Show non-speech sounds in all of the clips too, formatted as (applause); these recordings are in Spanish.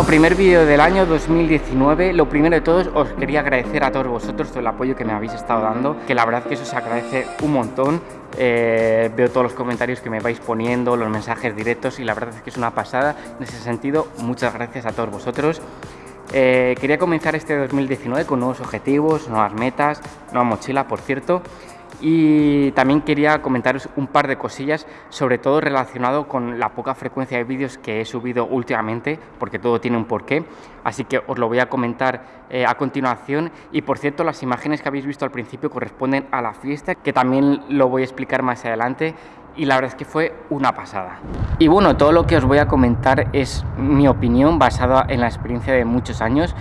Bueno, primer vídeo del año 2019. Lo primero de todos, os quería agradecer a todos vosotros todo el apoyo que me habéis estado dando, que la verdad que eso se agradece un montón. Eh, veo todos los comentarios que me vais poniendo, los mensajes directos y la verdad es que es una pasada. En ese sentido, muchas gracias a todos vosotros. Eh, quería comenzar este 2019 con nuevos objetivos, nuevas metas, nueva mochila, por cierto y también quería comentaros un par de cosillas, sobre todo relacionado con la poca frecuencia de vídeos que he subido últimamente, porque todo tiene un porqué, así que os lo voy a comentar eh, a continuación y por cierto las imágenes que habéis visto al principio corresponden a la fiesta, que también lo voy a explicar más adelante y la verdad es que fue una pasada. Y bueno, todo lo que os voy a comentar es mi opinión basada en la experiencia de muchos años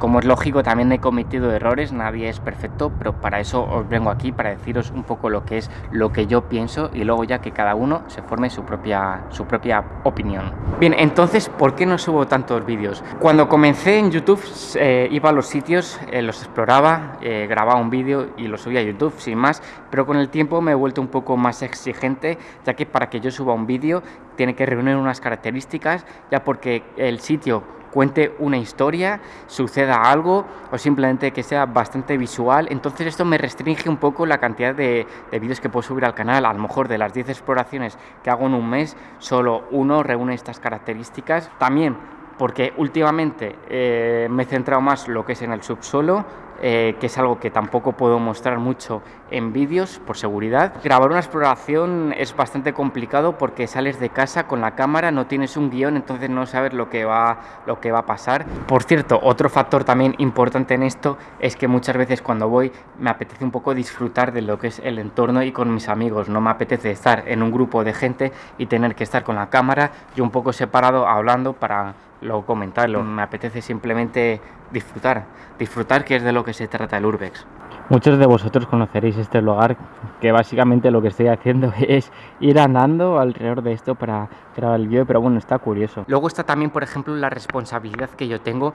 como es lógico, también he cometido errores, nadie es perfecto, pero para eso os vengo aquí, para deciros un poco lo que es lo que yo pienso y luego ya que cada uno se forme su propia, su propia opinión. Bien, entonces, ¿por qué no subo tantos vídeos? Cuando comencé en YouTube, eh, iba a los sitios, eh, los exploraba, eh, grababa un vídeo y lo subía a YouTube, sin más, pero con el tiempo me he vuelto un poco más exigente, ya que para que yo suba un vídeo tiene que reunir unas características, ya porque el sitio cuente una historia, suceda algo o simplemente que sea bastante visual. Entonces esto me restringe un poco la cantidad de, vídeos que puedo subir al canal. A lo mejor de las 10 exploraciones que hago en un mes, solo uno reúne estas características. También porque últimamente eh, me he centrado más lo que es en el subsuelo eh, que es algo que tampoco puedo mostrar mucho en vídeos por seguridad. Grabar una exploración es bastante complicado porque sales de casa con la cámara, no tienes un guion, entonces no sabes lo que va, lo que va a pasar. Por cierto, otro factor también importante en esto es que muchas veces cuando voy me apetece un poco disfrutar de lo que es el entorno y con mis amigos. No me apetece estar en un grupo de gente y tener que estar con la cámara y un poco separado hablando para luego comentarlo. Me apetece simplemente disfrutar, disfrutar que es de lo que se trata el Urbex. Muchos de vosotros conoceréis este lugar, que básicamente lo que estoy haciendo (laughs) es ir andando alrededor de esto para grabar el vídeo, pero bueno, está curioso. Luego está también, por ejemplo, la responsabilidad que yo tengo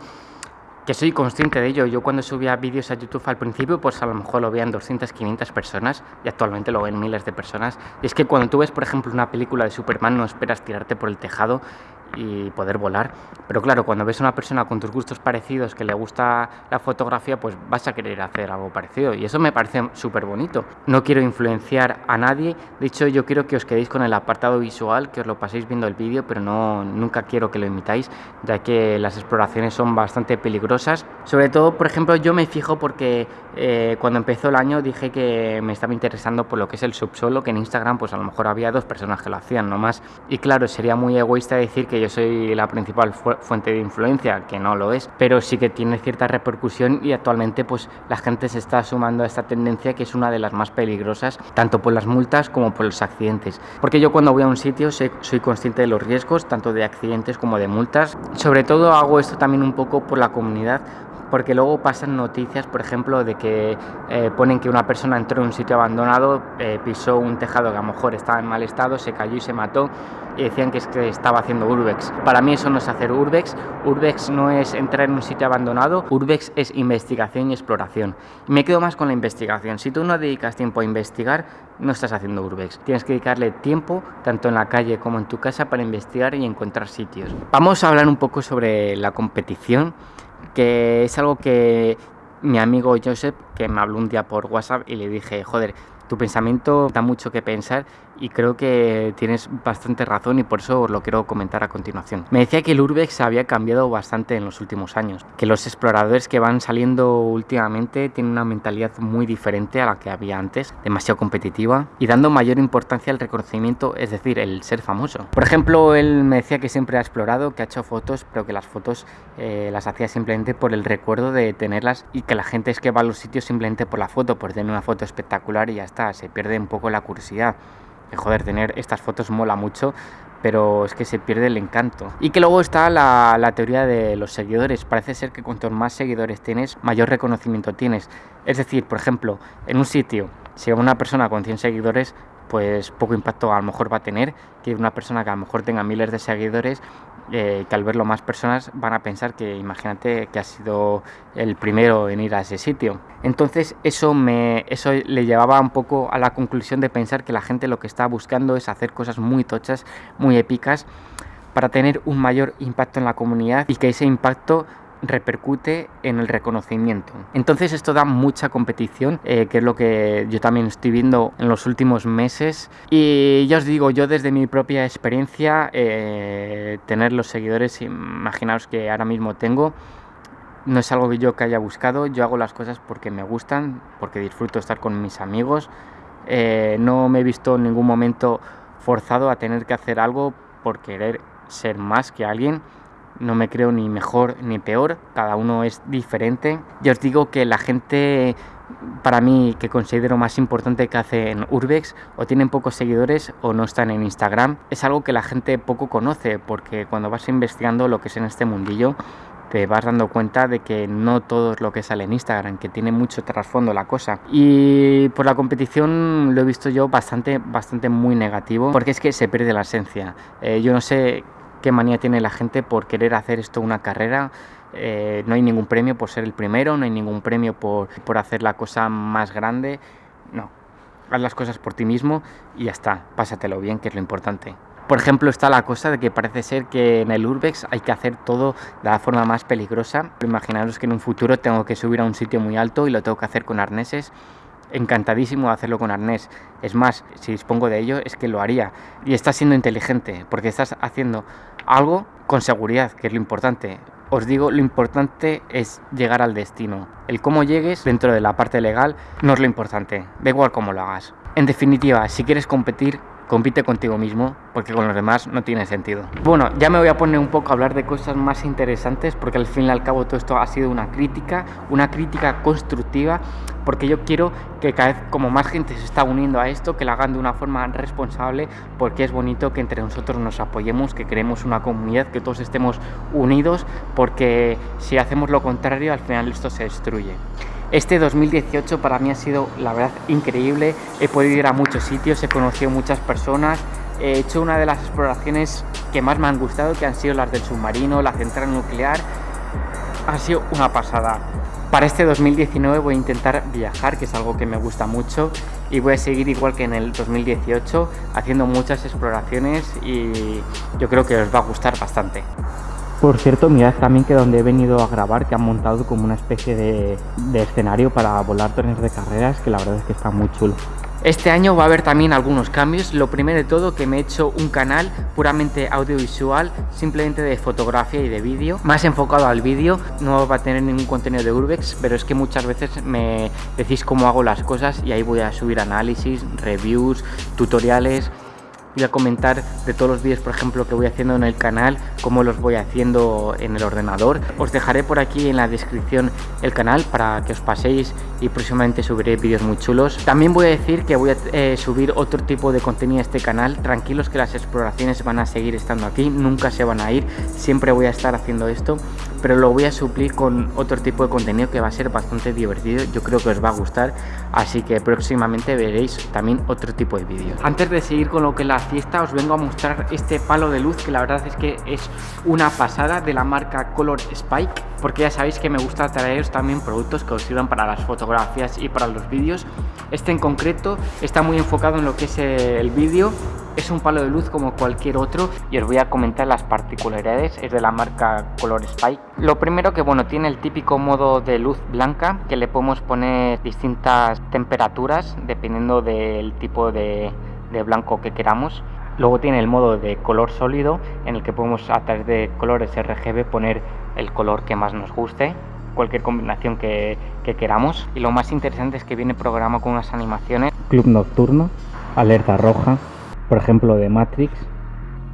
que soy consciente de ello. Yo cuando subía vídeos a YouTube al principio, pues a lo mejor lo veían 200, 500 personas y actualmente lo ven miles de personas. Y es que cuando tú ves, por ejemplo, una película de Superman, no esperas tirarte por el tejado y poder volar. Pero claro, cuando ves a una persona con tus gustos parecidos que le gusta la fotografía, pues vas a querer hacer algo parecido. Y eso me parece súper bonito. No quiero influenciar a nadie. De hecho, yo quiero que os quedéis con el apartado visual, que os lo paséis viendo el vídeo, pero no, nunca quiero que lo imitáis, ya que las exploraciones son bastante peligrosas. Sobre todo, por ejemplo, yo me fijo porque eh, cuando empezó el año dije que me estaba interesando por lo que es el subsuelo, que en Instagram pues a lo mejor había dos personas que lo hacían, no más. Y claro, sería muy egoísta decir que yo soy la principal fuente de influencia, que no lo es, pero sí que tiene cierta repercusión y actualmente pues la gente se está sumando a esta tendencia que es una de las más peligrosas, tanto por las multas como por los accidentes. Porque yo cuando voy a un sitio soy, soy consciente de los riesgos, tanto de accidentes como de multas. Sobre todo hago esto también un poco por la comunidad, porque luego pasan noticias, por ejemplo, de que eh, ponen que una persona entró en un sitio abandonado, eh, pisó un tejado que a lo mejor estaba en mal estado, se cayó y se mató y decían que, es que estaba haciendo urbex. Para mí eso no es hacer urbex, urbex no es entrar en un sitio abandonado, urbex es investigación y exploración. Me quedo más con la investigación. Si tú no dedicas tiempo a investigar, no estás haciendo urbex. Tienes que dedicarle tiempo, tanto en la calle como en tu casa, para investigar y encontrar sitios. Vamos a hablar un poco sobre la competición que es algo que mi amigo Joseph, que me habló un día por WhatsApp y le dije, joder, tu pensamiento da mucho que pensar y creo que tienes bastante razón y por eso os lo quiero comentar a continuación. Me decía que el Urbex había cambiado bastante en los últimos años, que los exploradores que van saliendo últimamente tienen una mentalidad muy diferente a la que había antes, demasiado competitiva y dando mayor importancia al reconocimiento, es decir, el ser famoso. Por ejemplo, él me decía que siempre ha explorado, que ha hecho fotos, pero que las fotos eh, las hacía simplemente por el recuerdo de tenerlas y que la gente es que va a los sitios simplemente por la foto, por tener una foto espectacular y ya está, se pierde un poco la curiosidad que joder, tener estas fotos mola mucho, pero es que se pierde el encanto. Y que luego está la, teoría de los seguidores. Parece ser que cuanto más seguidores tienes, mayor reconocimiento tienes. Es decir, por ejemplo, en un sitio, si una persona con 100 seguidores, pues poco impacto a lo mejor va a tener que una persona que a lo mejor tenga miles de seguidores eh, que al verlo más personas van a pensar que imagínate que ha sido el primero en ir a ese sitio. Entonces eso, me, eso le llevaba un poco a la conclusión de pensar que la gente lo que está buscando es hacer cosas muy tochas, muy épicas, para tener un mayor impacto en la comunidad y que ese impacto repercute en el reconocimiento. Entonces esto da mucha competición, eh, que es lo que yo también estoy viendo en los últimos meses. Y ya os digo, yo desde mi propia experiencia, eh, tener los seguidores, imaginaos que ahora mismo tengo, no es algo que yo que haya buscado, yo hago las cosas porque me gustan, porque disfruto estar con mis amigos. Eh, no me he visto en ningún momento forzado a tener que hacer algo por querer ser más que alguien no me creo ni mejor ni peor, cada uno es diferente. Yo os digo que la gente para mí que considero más importante que hace en Urbex o tienen pocos seguidores o no están en Instagram es algo que la gente poco conoce porque cuando vas investigando lo que es en este mundillo te vas dando cuenta de que no todo es lo que sale en Instagram, que tiene mucho trasfondo la cosa. Y por la competición lo he visto yo bastante, bastante muy negativo, porque es que se pierde la esencia. Eh, yo no sé qué manía tiene la gente por querer hacer esto una carrera. Eh, no hay ningún premio por ser el primero, no hay ningún premio por, por hacer la cosa más grande. No, haz las cosas por ti mismo y ya está, pásatelo bien, que es lo importante. Por ejemplo, está la cosa de que parece ser que en el Urbex hay que hacer todo de la forma más peligrosa. Imaginaros que en un futuro tengo que subir a un sitio muy alto y lo tengo que hacer con arneses encantadísimo de hacerlo con arnés. Es más, si dispongo de ello, es que lo haría. Y estás siendo inteligente, porque estás haciendo algo con seguridad, que es lo importante. Os digo, lo importante es llegar al destino. El cómo llegues dentro de la parte legal no es lo importante, da igual cómo lo hagas. En definitiva, si quieres competir, compite contigo mismo, porque con los demás no tiene sentido. Bueno, ya me voy a poner un poco a hablar de cosas más interesantes, porque al fin y al cabo todo esto ha sido una crítica, una crítica constructiva, porque yo quiero que cada vez como más gente se está uniendo a esto, que lo hagan de una forma responsable, porque es bonito que entre nosotros nos apoyemos, que creemos una comunidad, que todos estemos unidos, porque si hacemos lo contrario, al final esto se destruye. Este 2018 para mí ha sido, la verdad, increíble. He podido ir a muchos sitios, he conocido muchas personas. He hecho una de las exploraciones que más me han gustado, que han sido las del submarino, la central nuclear. Ha sido una pasada. Para este 2019 voy a intentar viajar, que es algo que me gusta mucho, y voy a seguir igual que en el 2018, haciendo muchas exploraciones y yo creo que os va a gustar bastante. Por cierto, mirad también que donde he venido a grabar, que han montado como una especie de, escenario para volar trenes de carreras, que la verdad es que está muy chulo. Este año va a haber también algunos cambios. Lo primero de todo que me he hecho un canal puramente audiovisual, simplemente de fotografía y de vídeo, más enfocado al vídeo. No va a tener ningún contenido de Urbex, pero es que muchas veces me decís cómo hago las cosas y ahí voy a subir análisis, reviews, tutoriales voy a comentar de todos los vídeos, por ejemplo, que voy haciendo en el canal, cómo los voy haciendo en el ordenador. Os dejaré por aquí en la descripción el canal para que os paséis y próximamente subiré vídeos muy chulos. También voy a decir que voy a eh, subir otro tipo de contenido a este canal. Tranquilos que las exploraciones van a seguir estando aquí, nunca se van a ir, siempre voy a estar haciendo esto, pero lo voy a suplir con otro tipo de contenido que va a ser bastante divertido. Yo creo que os va a gustar, así que próximamente veréis también otro tipo de vídeos. Antes de seguir con lo que las fiesta os vengo a mostrar este palo de luz que la verdad es que es una pasada de la marca Color Spike porque ya sabéis que me gusta traeros también productos que os sirvan para las fotografías y para los vídeos este en concreto está muy enfocado en lo que es el vídeo es un palo de luz como cualquier otro y os voy a comentar las particularidades es de la marca Color Spike lo primero que bueno tiene el típico modo de luz blanca que le podemos poner distintas temperaturas dependiendo del tipo de de blanco que queramos. Luego tiene el modo de color sólido en el que podemos a través de colores RGB poner el color que más nos guste, cualquier combinación que, que queramos. Y lo más interesante es que viene programado con unas animaciones. Club nocturno, alerta roja, por ejemplo de Matrix,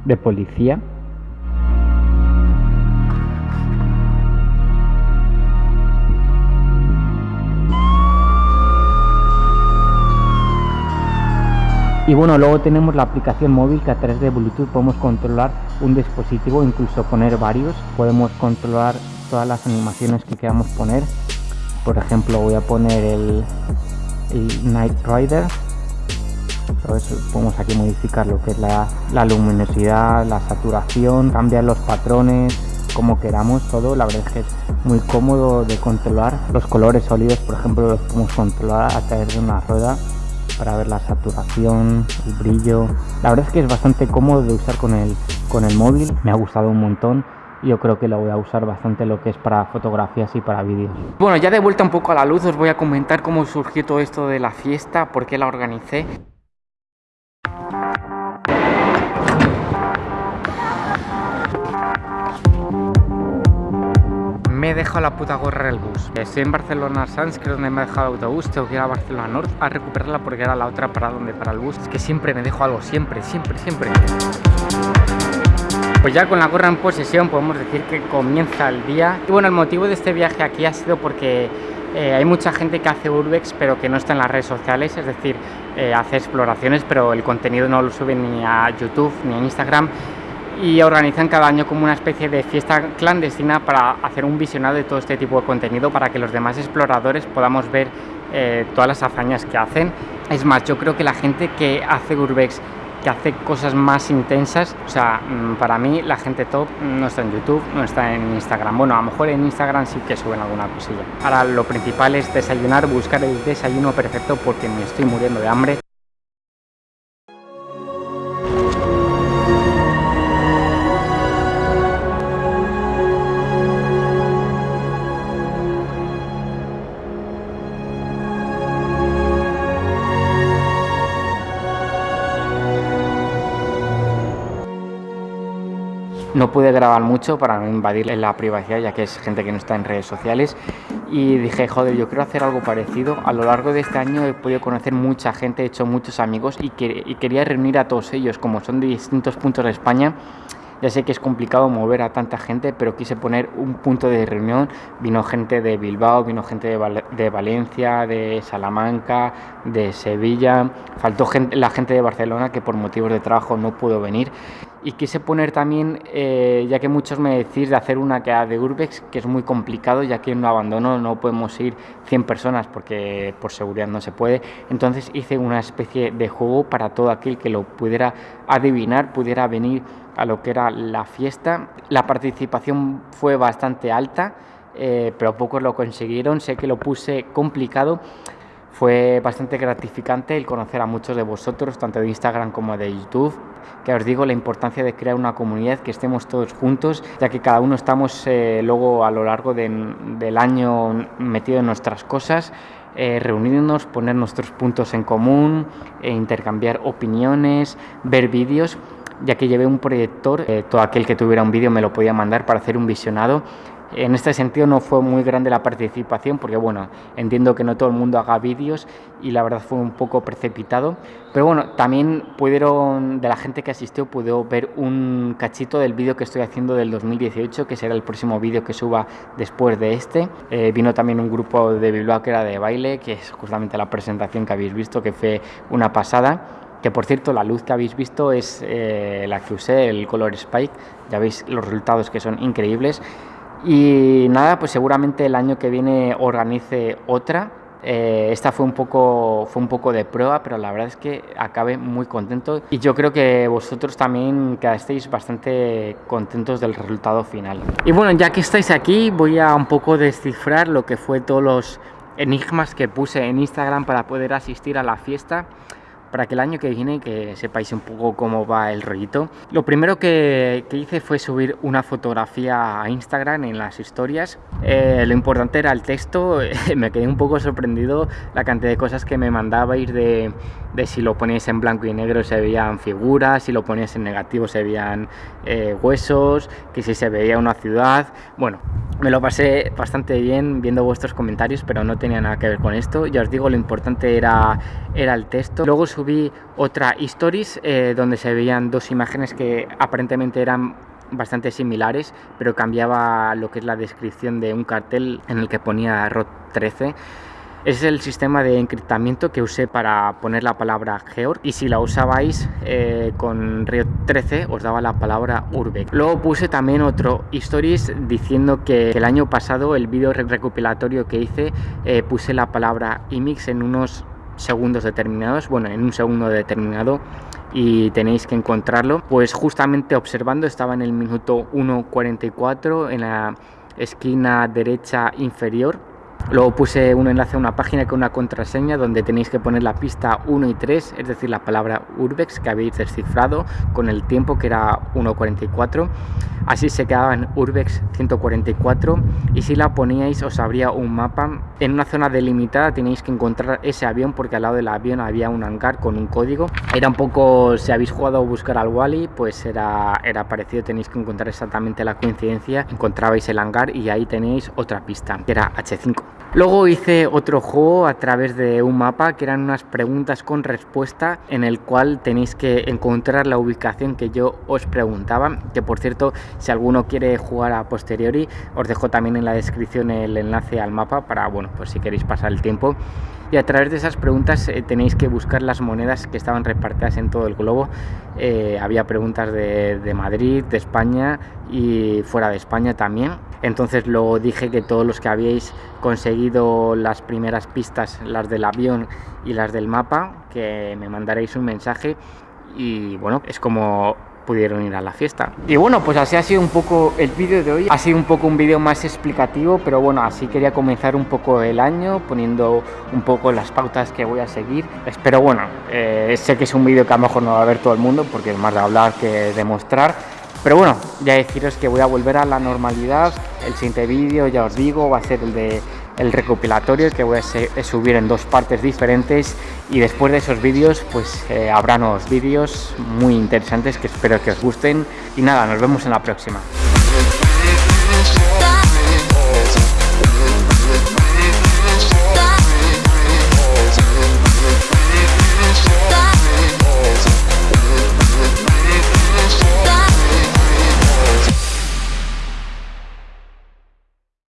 de policía Y bueno, luego tenemos la aplicación móvil que a través de Bluetooth podemos controlar un dispositivo, incluso poner varios. Podemos controlar todas las animaciones que queramos poner. Por ejemplo, voy a poner el, el Night Rider. Entonces podemos aquí modificar lo que es la, la luminosidad, la saturación, cambiar los patrones, como queramos todo. La verdad es que es muy cómodo de controlar. Los colores sólidos, por ejemplo, los podemos controlar a través de una rueda para ver la saturación, el brillo. La verdad es que es bastante cómodo de usar con el, con el móvil, me ha gustado un montón yo creo que lo voy a usar bastante lo que es para fotografías y para vídeos. Bueno, ya de vuelta un poco a la luz os voy a comentar cómo surgió todo esto de la fiesta, por qué la organicé. Me he dejado la puta gorra del bus. Estoy en Barcelona Sans, que es donde me he dejado el autobús. Tengo que ir a Barcelona North a recuperarla porque era la otra parada donde para el bus. Es que siempre me dejo algo, siempre, siempre, siempre. Pues ya con la gorra en posesión podemos decir que comienza el día. Y bueno, el motivo de este viaje aquí ha sido porque eh, hay mucha gente que hace urbex pero que no está en las redes sociales, es decir, eh, hace exploraciones pero el contenido no lo sube ni a YouTube ni a Instagram y organizan cada año como una especie de fiesta clandestina para hacer un visionado de todo este tipo de contenido para que los demás exploradores podamos ver eh, todas las hazañas que hacen. Es más, yo creo que la gente que hace Urbex, que hace cosas más intensas, o sea, mm, para mí la gente top no está en YouTube, no está en Instagram. Bueno, a lo mejor en Instagram sí que suben alguna cosilla. Ahora lo principal es desayunar, buscar el desayuno perfecto porque me estoy muriendo de hambre No pude grabar mucho para no invadir la privacidad, ya que es gente que no está en redes sociales. Y dije, joder, yo quiero hacer algo parecido. A lo largo de este año he podido conocer mucha gente, he hecho muchos amigos y, y quería reunir a todos ellos, como son de distintos puntos de España. Ya sé que es complicado mover a tanta gente, pero quise poner un punto de reunión. Vino gente de Bilbao, vino gente de, Valencia, de Salamanca, de Sevilla. Faltó gente, la gente de Barcelona que por motivos de trabajo no pudo venir y quise poner también, eh, ya que muchos me decís de hacer una que de Urbex, que es muy complicado, ya que en un abandono no podemos ir 100 personas porque por seguridad no se puede. Entonces hice una especie de juego para todo aquel que lo pudiera adivinar, pudiera venir a lo que era la fiesta. La participación fue bastante alta, eh, pero pocos lo consiguieron. Sé que lo puse complicado fue bastante gratificante el conocer a muchos de vosotros, tanto de Instagram como de YouTube, que os digo la importancia de crear una comunidad, que estemos todos juntos, ya que cada uno estamos eh, luego a lo largo del año metido en nuestras cosas, eh, reunirnos, poner nuestros puntos en común, e intercambiar opiniones, ver vídeos ya que llevé un proyector, eh, todo aquel que tuviera un vídeo me lo podía mandar para hacer un visionado. En este sentido no fue muy grande la participación porque bueno, entiendo que no todo el mundo haga vídeos y la verdad fue un poco precipitado, pero bueno, también pudieron, de la gente que asistió, pudo ver un cachito del vídeo que estoy haciendo del 2018, que será el próximo vídeo que suba después de este. Eh, vino también un grupo de Bilbao que era de baile, que es justamente la presentación que habéis visto, que fue una pasada que por cierto la luz que habéis visto es eh, la que usé, el Color Spike, ya veis los resultados que son increíbles y nada, pues seguramente el año que viene organice otra. Eh, esta fue un, poco, fue un poco de prueba, pero la verdad es que acabé muy contento y yo creo que vosotros también quedasteis bastante contentos del resultado final. Y bueno, ya que estáis aquí, voy a un poco descifrar lo que fue todos los enigmas que puse en Instagram para poder asistir a la fiesta para que el año que viene que sepáis un poco cómo va el rollito. Lo primero que, hice fue subir una fotografía a Instagram en las historias. Eh, lo importante era el texto, (laughs) me quedé un poco sorprendido la cantidad de cosas que me mandabais de, de si lo poníais en blanco y negro se veían figuras, si lo poníais en negativo se veían eh, huesos, que si se veía una ciudad. Bueno, me lo pasé bastante bien viendo vuestros comentarios, pero no tenía nada que ver con esto. Ya os digo, lo importante era, era el texto. Luego otra stories eh, donde se veían dos imágenes que aparentemente eran bastante similares, pero cambiaba lo que es la descripción de un cartel en el que ponía ROT 13 es el sistema de encriptamiento que usé para poner la palabra Georg y si la usabais eh, con Riot 13 os daba la palabra Urbex. Luego puse también otro stories diciendo que el año pasado el vídeo recopilatorio que hice eh, puse la palabra imix en unos segundos determinados, bueno en un segundo determinado y tenéis que encontrarlo. Pues justamente observando estaba en el minuto 1.44 en la esquina derecha inferior Luego puse un enlace a una página con una contraseña donde tenéis que poner la pista 1 y 3, es decir, la palabra Urbex que habéis descifrado con el tiempo que era 1.44. Así se quedaba en Urbex 144 y si la poníais os abría un mapa. En una zona delimitada tenéis que encontrar ese avión porque al lado del avión había un hangar con un código. Era un poco, si habéis jugado a buscar al Wally, pues era, era parecido, tenéis que encontrar exactamente la coincidencia. Encontrabais el hangar y ahí tenéis otra pista, que era H5. Luego hice otro juego a través de un mapa que eran unas preguntas con respuesta en el cual tenéis que encontrar la ubicación que yo os preguntaba, que por cierto si alguno quiere jugar a posteriori os dejo también en la descripción el enlace al mapa para, bueno, pues si queréis pasar el tiempo y a través de esas preguntas eh, tenéis que buscar las monedas que estaban repartidas en todo el globo. Eh, había preguntas de, de, Madrid, de España y fuera de España también. Entonces luego dije que todos los que habíais conseguido las primeras pistas, las del avión y las del mapa, que me mandaréis un mensaje y bueno, es como pudieron ir a la fiesta. Y bueno, pues así ha sido un poco el vídeo de hoy. Ha sido un poco un vídeo más explicativo, pero bueno, así quería comenzar un poco el año, poniendo un poco las pautas que voy a seguir. Espero, bueno, eh, sé que es un vídeo que a lo mejor no va a ver todo el mundo, porque es más de hablar que de mostrar. Pero bueno, ya deciros que voy a volver a la normalidad. El siguiente vídeo, ya os digo, va a ser el de el recopilatorio que voy a subir en dos partes diferentes y después de esos vídeos pues eh, habrá nuevos vídeos muy interesantes que espero que os gusten y nada, nos vemos en la próxima.